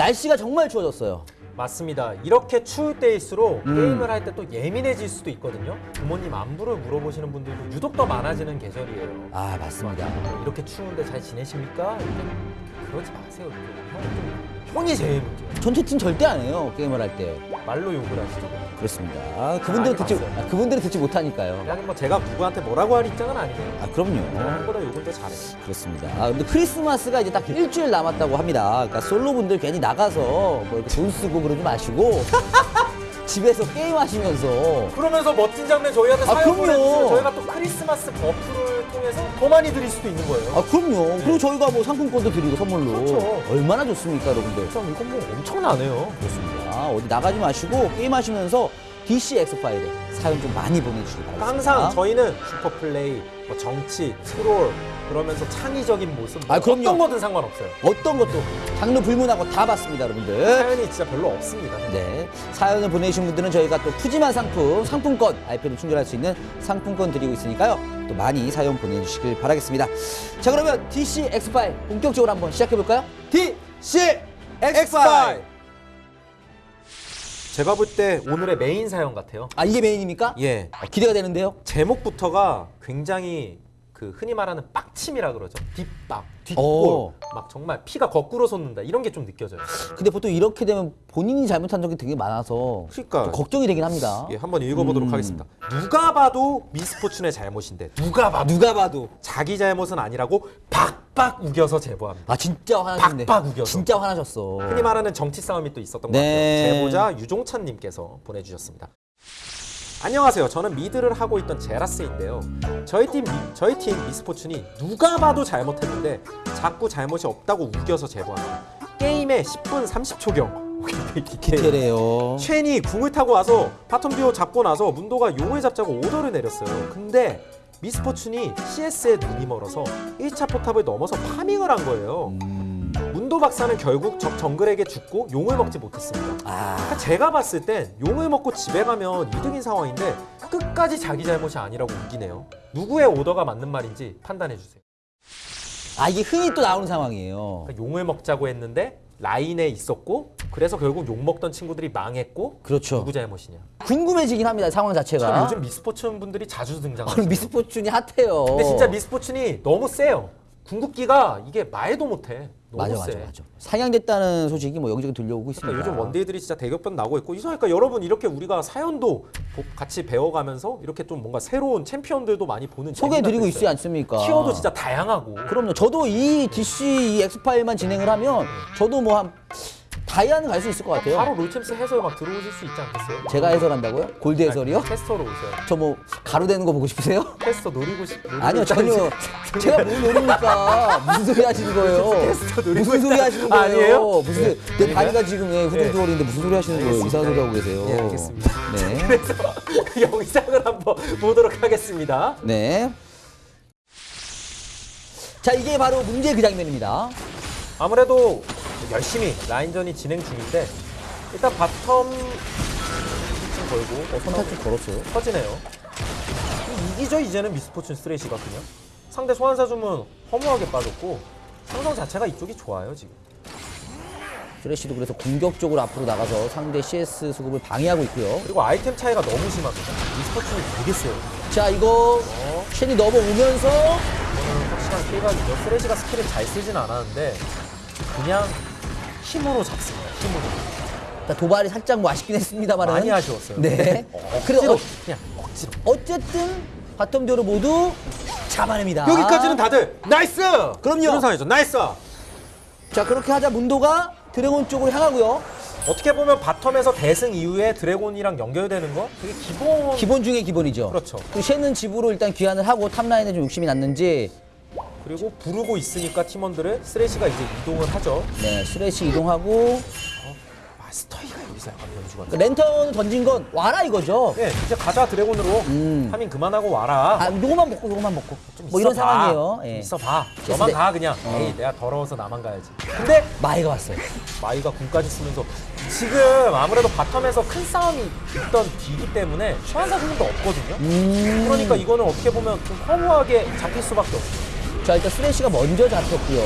날씨가 정말 추워졌어요. 맞습니다. 이렇게 추울 때일수록 음. 게임을 할 때 또 예민해질 수도 있거든요. 부모님 안부를 물어보시는 분들도 유독 더 많아지는 계절이에요. 아 맞습니다. 이렇게 추운데 잘 지내십니까? 이렇게 그러지 마세요. 좀 형이 제일 문제예요. 전체 팀 절대 안 해요 게임을 할 때. 말로 욕을 하시죠. 그렇습니다. 아, 그분들은 많이 듣지. 아, 그분들은 듣지 못하니까요. 그냥 뭐 제가 누구한테 뭐라고 할 입장은 아니에요. 아 그럼요. 형보다 욕을 더 잘해요. 그렇습니다. 아, 근데 크리스마스가 이제 딱 일주일 남았다고 합니다. 그러니까 솔로 분들 괜히 나가서 뭐 이렇게 돈 쓰고 그러지 마시고 집에서 게임하시면서 그러면서 멋진 장면 저희한테 아, 사연 그럼요. 보내주세요. 저희가 또 크리스마스 buff를 통해서 더 많이 드릴 수도 있는 거예요. 아 그럼요. 그리고 저희가 뭐 상품권도 드리고 선물로 그렇죠. 얼마나 좋습니까, 여러분들? 참 이건 뭐 엄청나네요. 그렇습니다. 어디 나가지 마시고 게임하시면서 DC X 파일에 사연 좀 많이 보내주시기 바랍니다. 항상 저희는 슈퍼플레이, 뭐 정치, 트롤 그러면서 창의적인 모습 뭐 아, 그럼요. 어떤 거든 상관없어요. 어떤 것도 장르 불문하고 다 봤습니다, 여러분들. 사연이 진짜 별로 없습니다. 네. 사연을 보내주신 분들은 저희가 또 푸짐한 상품, 상품권, 아이패드 충전할 수 있는 상품권 드리고 있으니까요. 또 많이 사연 보내주시길 바라겠습니다. 자, 그러면 DC X5 본격적으로 한번 시작해볼까요? DC X5! 제가 볼 때 오늘의 메인 사연 같아요. 아, 이게 메인입니까? 예. 어, 기대가 되는데요. 제목부터가 굉장히 그 흔히 말하는 빡침이라 그러죠. 뒷박, 뒷골, 오. 막 정말 피가 거꾸로 솟는다 이런 게 좀 느껴져요. 근데 보통 이렇게 되면 본인이 잘못한 적이 되게 많아서 그러니까. 좀 걱정이 되긴 합니다. 예, 한번 읽어보도록 음. 하겠습니다. 누가 봐도 미스포춘의 잘못인데 누가 봐도 누가 봐도 자기 잘못은 아니라고 박박 우겨서 제보합니다. 아 진짜 화나셨네. 박박 우겨서. 진짜 화나셨어. 흔히 말하는 정치 싸움이 또 있었던 네. 것 같아요. 제보자 유종찬님께서 보내주셨습니다. 안녕하세요. 저는 mid를 하고 있던 제라스인데요. 저희 팀 미- 저희 팀 미스포춘이 누가 봐도 잘못했는데 자꾸 잘못이 없다고 우겨서 제보합니다. 게임의 10분 30초경. 디테일해요. 쉔이 궁을 타고 와서 bottom 듀오 잡고 나서 문도가 용을 잡자고 오더를 내렸어요. 근데 미스포춘이 CS에 눈이 멀어서 1차 포탑을 넘어서 farming을 한 거예요. 음, 문도 박사는 결국 적 정글에게 죽고 용을 먹지 못했습니다. 아 그러니까 제가 봤을 땐 용을 먹고 집에 가면 이득인 상황인데 끝까지 자기 잘못이 아니라고 우기네요. 누구의 오더가 맞는 말인지 판단해 주세요. 아 이게 흔히 또 나오는 상황이에요. 그러니까 용을 먹자고 했는데 라인에 있었고 그래서 결국 용 먹던 친구들이 망했고 그렇죠. 누구 잘못이냐. 궁금해지긴 합니다 상황 자체가. 참 요즘 미스포츠 분들이 자주 아, 등장하죠. 미스포춘이 핫해요. 근데 진짜 미스포츠이 너무 세요. 궁극기가 이게 말도 못해. 맞아 세. 맞아 맞아. 상향됐다는 소식이 뭐 여기저기 들려오고 있습니다. 그러니까 요즘 원딜들이 진짜 대격변 나고 있고 이상하니까 여러분 이렇게 우리가 사연도 보- 같이 배워가면서 이렇게 좀 뭔가 새로운 챔피언들도 많이 보는 소개해드리고 있지. 않습니까? 티어도 진짜 다양하고 그럼요. 저도 이 DC 이 엑스파일만 진행을 하면 저도 뭐한 다이아는 갈 수 있을 것 같아요. 바로 롤챔스 해설 막 들어오실 수 있지 않겠어요? 제가 해설한다고요? 골드 해설이요? 캐스터로 오세요. 저 뭐 가루 되는 거 보고 싶으세요? 캐스터 노리고 싶 노리고 아니요 전혀 제가 뭘 노립니까 무슨 소리 하시는 거예요 무슨 소리. 하시는 거예요 아니에요? 무슨 네. 내? 다리가 지금 예, 후들두월인데 무슨 소리 하시는 거예요 이상한 소리 하고 계세요 네, 알겠습니다. 네. 그래서 그 영상을 한번 보도록 하겠습니다. 네. 자 이게 바로 문제 그 장면입니다 아무래도 열심히 라인전이 진행 중인데 일단 bottom 좀 걸고 어, 선택 좀 걸었어요 터지네요. 이기죠 이제는 미스포춘 쓰레쉬가 그냥 상대 소환사 주문 허무하게 빠졌고 상성 자체가 이쪽이 좋아요 지금. 쓰레쉬도 그래서 공격적으로 앞으로 나가서 상대 CS 수급을 방해하고 있고요 그리고 아이템 차이가 너무 심합니다. 미스포춘은 되게 세요. 자 이거 어, 쉔이 넘어오면서 확실한 kill각이죠. 쓰레쉬가 스킬을 잘 쓰진 않았는데 그냥 힘으로 잡습니다. 힘으로. 자, 도발이 살짝 뭐 아쉽긴 했습니다만 많이 아쉬웠어요. 네 억지로 그래서 그냥 억지로. 어쨌든 bottom 듀오를 모두 잡아냅니다 여기까지는 다들 nice! 그럼요. 이런 상황이죠. nice! 자 그렇게 하자 문도가 dragon 쪽으로 향하고요 어떻게 보면 bottom에서 대승 이후에 dragon이랑 연결되는 거 되게 기본 기본 중에 기본이죠 그렇죠. 그 쉔은 집으로 일단 귀환을 하고 top line에 좀 욕심이 났는지 그리고 부르고 있으니까 팀원들을 쓰레시가 이제 이동을 하죠. 네 쓰레쉬 이동하고 마스터이가 여기서 약간 변수가 그 랜턴 던진 건 와라 이거죠 네, 이제 가자 드래곤으로 음. farming 그만하고 와라. 아 요거만 먹고 요거만 먹고 좀뭐 이런 있어봐. 상황이에요 좀 예. 있어봐. 됐을 너만 때- 가 그냥. 어. 에이 내가 더러워서 나만 가야지. 근데 마이가 왔어요 마이가 궁까지 쓰면서 지금 아무래도 bottom에서 큰 싸움이 있던 뒤기 때문에 소환사 주문도 없거든요. 음. 그러니까 이거는 어떻게 보면 좀 허무하게 잡힐 수밖에 없어요. 자, 일단 쓰레쉬가 먼저 잡혔고요.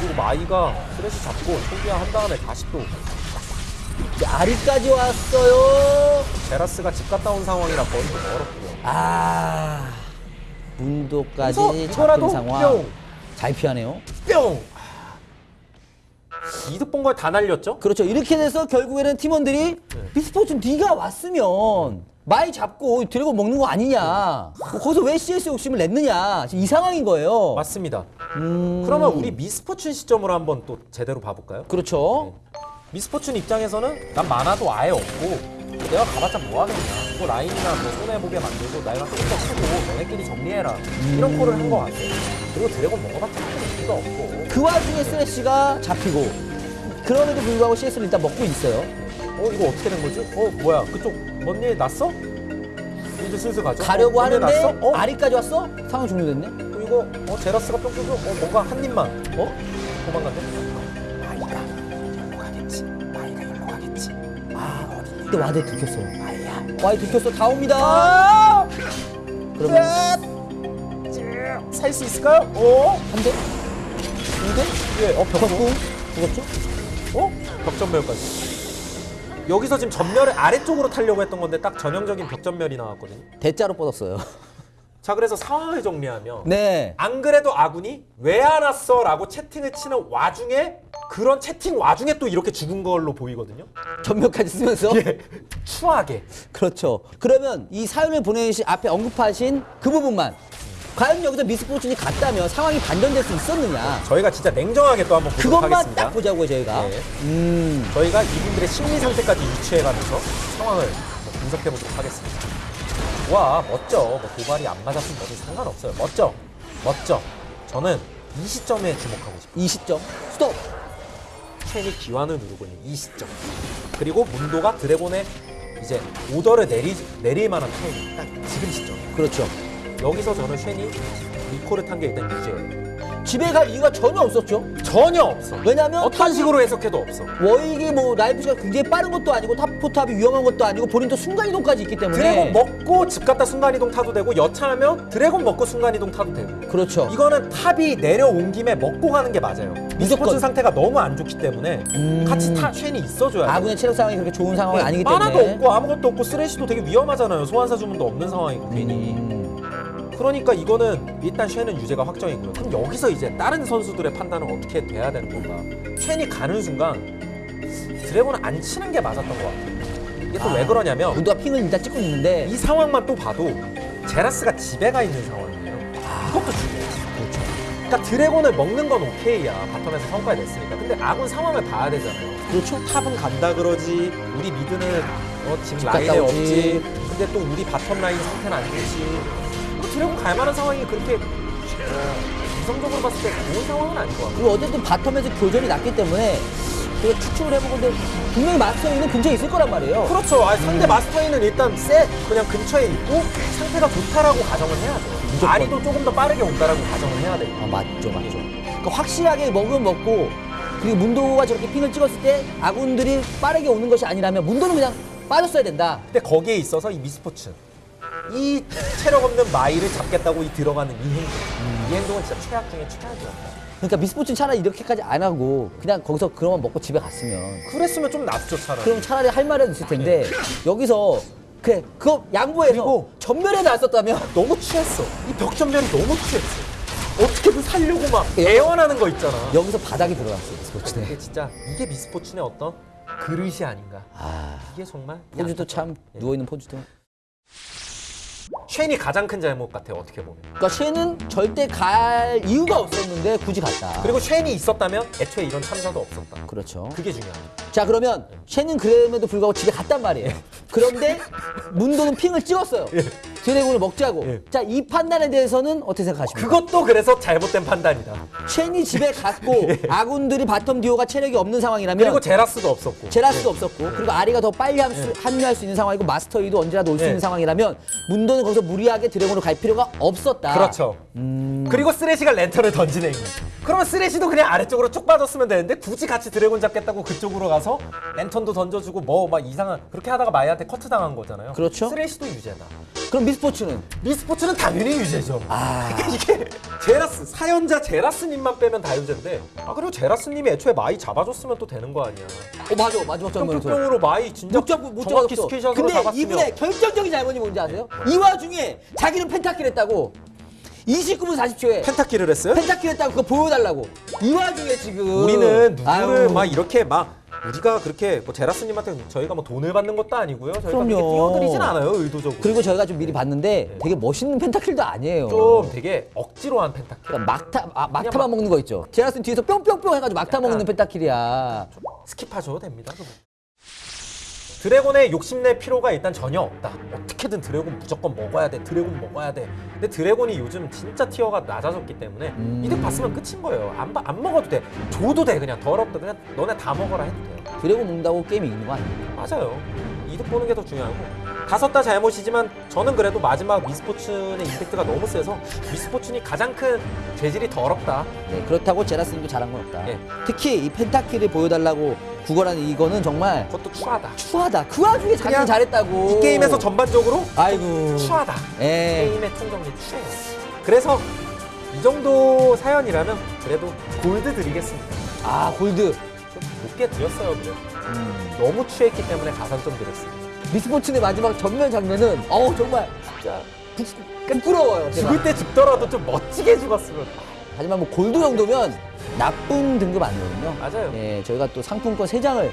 그리고 마이가 쓰레쉬 잡고 초기화 한 다음에 다시 또 자, 아리까지 왔어요. 제라스가 집 갔다 온 상황이라 거리도 멀었고요. 아, 문도까지 잡힌 상황. 뿅! 잘 피하네요. 뿅! 이득 본 걸 다 날렸죠? 그렇죠. 이렇게 돼서 결국에는 팀원들이 네. 비스포츠 네가 왔으면 많이 잡고 드래곤 먹는 거 아니냐. 뭐 거기서 왜 CS 욕심을 냈느냐. 지금 이 상황인 거예요. 맞습니다. 음, 그러면 우리 미스포춘 시점으로 한번 또 제대로 봐볼까요? 그렇죠. 미스포춘 입장에서는 난 만화도 아예 없고 내가 가봤자 뭐 하겠냐 뭐 라인이나 뭐 손해보게 만들고 내가 조금 더 크고 너네끼리 정리해라 이런 콜을 한것 같아요 그리고 드래곤 먹어봤자 큰 의미가 없고 그 와중에 쓰레쉬가 잡히고 그럼에도 불구하고 CS를 일단 먹고 있어요. 어 이거 어떻게 된 거지? 어 뭐야 그쪽 뭔일 났어? 이제 슬슬 가죠 가려고 어, 하는데? 어? 아리까지 왔어? 상황 종료됐네. 어, 이거 어 제라스가 뿅 쏘고 어 뭔가 한 입만 어? 도망갔네 마이가 일로 가겠지 마이가 일로 가겠지 아 어디 근데 와드에 들켰어요. 마이야 ward 들켰어. 다 옵니다. 아! 그러면 살 수 있을까요? 어? 한 대? 두 대? 예, 어, 벽, 벽구? 죽었죠? 어? 벽점멸까지. 여기서 지금 점멸을 아래쪽으로 타려고 했던 건데 딱 전형적인 벽점멸이 나왔거든요. 대자로 뻗었어요. 자, 그래서 상황을 정리하면 네. 안 그래도 아군이 왜 안 왔어? 라고 채팅을 치는 와중에 그런 채팅 와중에 또 이렇게 죽은 걸로 보이거든요. 전멸까지 쓰면서 예. 추하게. 그렇죠. 그러면 이 사연을 보내신 앞에 언급하신 그 부분만 과연 여기서 미스포츠니 갔다면 상황이 반전될 수 있었느냐? 저희가 진짜 냉정하게 또 한번 보도록 그것만 하겠습니다. 딱 보자고요 저희가. 네. 음. 저희가 이분들의 심리 상태까지 유추해가면서 상황을 분석해 보도록 하겠습니다. 와 멋져. 뭐 도발이 안 맞았으면 뭐든 상관없어요. 멋져. 멋져. 저는 이 시점에 주목하고 싶어요. 이 시점 스톱. 쉔이 귀환을 누르고 있는 이 시점. 그리고 문도가 드래곤의 이제 오더를 내리, 내릴 만한 타이밍. 딱 지금 시점. 그렇죠. 여기서 저는 쉔이 리콜을 탄 게 일단 유죄예요. 집에 갈 이유가 전혀 없었죠. 전혀 없어. 왜냐면 어떤 식으로 해석해도 없어. 워윅이 뭐 라인 push가 굉장히 빠른 것도 아니고 top 포탑이 위험한 것도 아니고 본인도 순간 이동까지 있기 때문에 드래곤 먹고 집 갔다 순간이동 타도 되고 여차하면 드래곤 먹고 순간이동 타도 되고 그렇죠. 이거는 top이 내려온 김에 먹고 가는 게 맞아요 미스포춘. 상태가 너무 안 좋기 때문에 음. 같이 타 쉔이 있어줘야 돼 아군의 체력 상황이 그렇게 좋은 상황이 아니기 때문에 하나도 없고 아무것도 없고 쓰레쉬도 되게 위험하잖아요 소환사 주문도 없는 상황이고 괜히 음. 그러니까 이거는 일단 쉔은 유죄가 확정이고요 그럼 여기서 이제 다른 선수들의 판단은 어떻게 돼야 되는 건가 쉔이 가는 순간 드래곤을 안 치는 게 맞았던 것 같아요 이게 또왜 아. 그러냐면 문도가 핑을 일단 찍고 있는데 이 상황만 또 봐도 제라스가 집에 가 있는 상황이에요. 이것도 중요해요. 그렇죠. 그러니까 드래곤을 먹는 건 오케이야. 바텀에서 성과를 냈으니까. 근데 아군 상황을 봐야 되잖아요. 그렇죠. 탑은 간다 그러지. 우리 미드는 어, 지금 라인에. 없지. 근데 또 우리 bottom 라인 상태는 안 좋지. 뭐 드래곤 갈 만한 상황이 그렇게 어, 이성적으로 봤을 때 좋은 상황은 아닌 것 같아요. 그리고 어쨌든 bottom에서 교전이 났기 때문에 제가 추측을 해보건데 분명히 마스터이는 근처에 있을 거란 말이에요. 그렇죠. 아, 상대 마스터이는 일단 세 그냥 근처에 있고 상태가 좋다라고 가정을 해야죠. 무조건. 아리도 조금 더 빠르게 온다라고 가정을 해야 돼요. 아, 맞죠, 맞죠. 그러니까 확실하게 먹으면 먹고 그리고 문도가 저렇게 핑을 찍었을 때 아군들이 빠르게 오는 것이 아니라면 문도는 그냥 빠졌어야 된다. 근데 거기에 있어서 이 미스포츠 이 체력 없는 마이를 잡겠다고 이 들어가는 이 행동 이 행동은 진짜 최악 중에 최악이었다. 그러니까 미스포츠는 차라리 이렇게까지 안 하고 그냥 거기서 그런만 먹고 집에 갔으면. 그랬으면 좀 낫죠 차라리. 그럼 차라리 할 말은 있을 텐데 여기서 그래 그거 양보해서 그리고 전멸에 나왔었다면 너무 취했어. 이 벽전멸이 너무 취했어. 어떻게든 살려고 막 애원하는 거 있잖아. 여기서 바닥이 들어갔어요 미스포츠는. 이게 진짜 이게 미스포츠의 어떤 그릇이 아닌가. 아. 이게 정말 포즈도 참 예. 누워 있는 포즈도. 쉔이 가장 큰 잘못 같아요 어떻게 보면 그러니까 쟤는 절대 갈 이유가 없었는데 굳이 갔다. 그리고 쉔이 있었다면 애초에 이런 참사도 없었다 그렇죠. 그게 중요합니다 자 그러면 쟤는 그럼에도 불구하고 집에 갔단 말이에요. 그런데 문도는 핑을 찍었어요. 드래곤을 먹자고. 예. 자 이 판단에 대해서는 어떻게 생각하십니까? 그것도 그래서 잘못된 판단이다 쉔이 집에 갔고 아군들이 bottom 듀오가 체력이 없는 상황이라면 그리고 제라스도 없었고 제라스도 없었고 그리고 아리가 더 빨리 함- 합류할 수 있는 상황이고 마스터이도 언제라도 올수 예. 있는 상황이라면 문도는 거기서 무리하게 드래곤으로 갈 필요가 없었다. 그렇죠. 그리고 쓰레쉬가 랜턴을 던지네. 그러면 쓰레쉬도 그냥 아래쪽으로 쭉 빠졌으면 되는데 굳이 같이 드래곤 잡겠다고 그쪽으로 가서 랜턴도 던져주고 뭐 막 이상한 그렇게 하다가 마이한테 커트 당한 거잖아요. 그렇죠. 쓰레쉬도 유죄다. 그럼 미스포춘은 미스포춘은 당연히 유죄죠. 아 이게 제라스 사연자 제라스님만 빼면 다 유죄인데 아 그리고 제라스님이 애초에 마이 잡아줬으면 또 되는 거 아니야. 어, 맞아 마지막 장면에서 뿅뿅뿅으로 마이 진짜 못 잡고 못 정확히 잡았어. skill shot으로 근데 잡았으면 이분의 결정적인 잘못이 뭔지 아세요? 이 와중에 자기는 penta kill 했다고 29분 40초에 penta kill을 했어요? penta kill 했다고 그거 보여달라고 이 와중에 지금 우리는 누구를 아유, 막 이렇게 막 우리가 그렇게 뭐 제라스님한테 저희가 뭐 돈을 받는 것도 아니고요. 저희가 그럼요. 띄워드리진 않아요 의도적으로. 그리고 저희가 좀 미리 봤는데 되게 멋있는 penta kill도 아니에요. 좀 되게 억지로 한 penta kill. 그러니까 막타 아, 막타만 막- 먹는 거 있죠. 제라스 뒤에서 뿅뿅뿅 해가지고 막타 먹는 penta kill이야. skip하셔도 됩니다. 그거. 드래곤에 욕심낼 필요가 일단 전혀 없다. 어떻게든 드래곤 무조건 먹어야 돼. 드래곤 먹어야 돼. 근데 드래곤이 요즘 진짜 tier가 낮아졌기 때문에 음. 이득 봤으면 끝인 거예요. 안, 봐- 안 먹어도 돼. 줘도 돼. 그냥 더럽다. 그냥 너네 다 먹어라 해도 돼요. 드래곤 먹는다고 게임이 이기는 거 아니에요? 맞아요. 이득 보는 게 더 중요하고 다섯 다 잘못이지만 저는 그래도 마지막 미스포춘의 임팩트가 너무 세서 미스포춘이 가장 큰 죄질이 더럽다. 네, 그렇다고 제라스님도 잘한 건 없다. 예. 특히 이 펜타킬을 보여달라고 구걸하는 이거는 정말 그것도 추하다. 추하다. 그 와중에 자기는 잘했다고. 이 게임에서 전반적으로 아이고. 추하다. 예. 게임의 총정리 추해요. 그래서 이 정도 사연이라면 그래도 골드 드리겠습니다. 아 골드. 좀 높게 드렸어요, 그래. 음. 너무 취했기 때문에 가산점 드렸습니다. 미스포츠의 마지막 전면 장면은 어우 정말 진짜 부- 부끄러워요. 제가. 죽을 때 죽더라도 좀 멋지게 죽었으면. 하지만 뭐 골드 정도면 나쁜 등급 아니거든요. 맞아요. 네, 저희가 또 상품권 세장을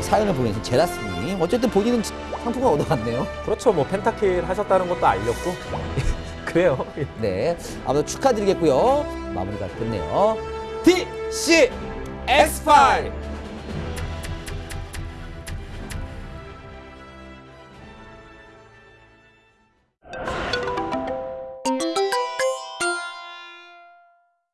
사연을 보내신 제라스님. 어쨌든 본인은 상품권 얻어갔네요. 그렇죠. 뭐 펜타킬 하셨다는 것도 알렸고. 그래요. 네, 아무튼 축하드리겠고요. 마무리가 됐네요. DC X5